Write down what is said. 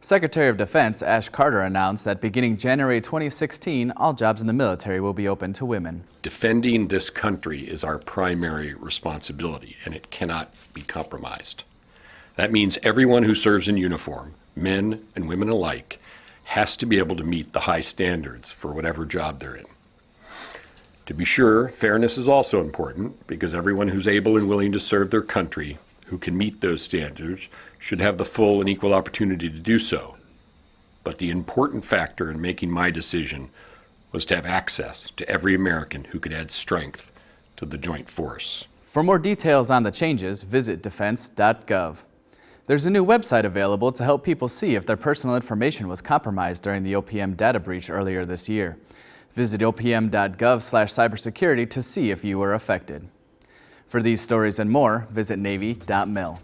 Secretary of Defense Ash Carter announced that beginning January 2016, all jobs in the military will be open to women. Defending this country is our primary responsibility, and it cannot be compromised. That means everyone who serves in uniform, men and women alike, has to be able to meet the high standards for whatever job they're in. To be sure, fairness is also important because everyone who's able and willing to serve their country who can meet those standards should have the full and equal opportunity to do so. But the important factor in making my decision was to have access to every American who could add strength to the joint force. For more details on the changes, visit defense.gov. There's a new website available to help people see if their personal information was compromised during the OPM data breach earlier this year. Visit opm.gov cybersecurity to see if you were affected. For these stories and more, visit Navy.mil.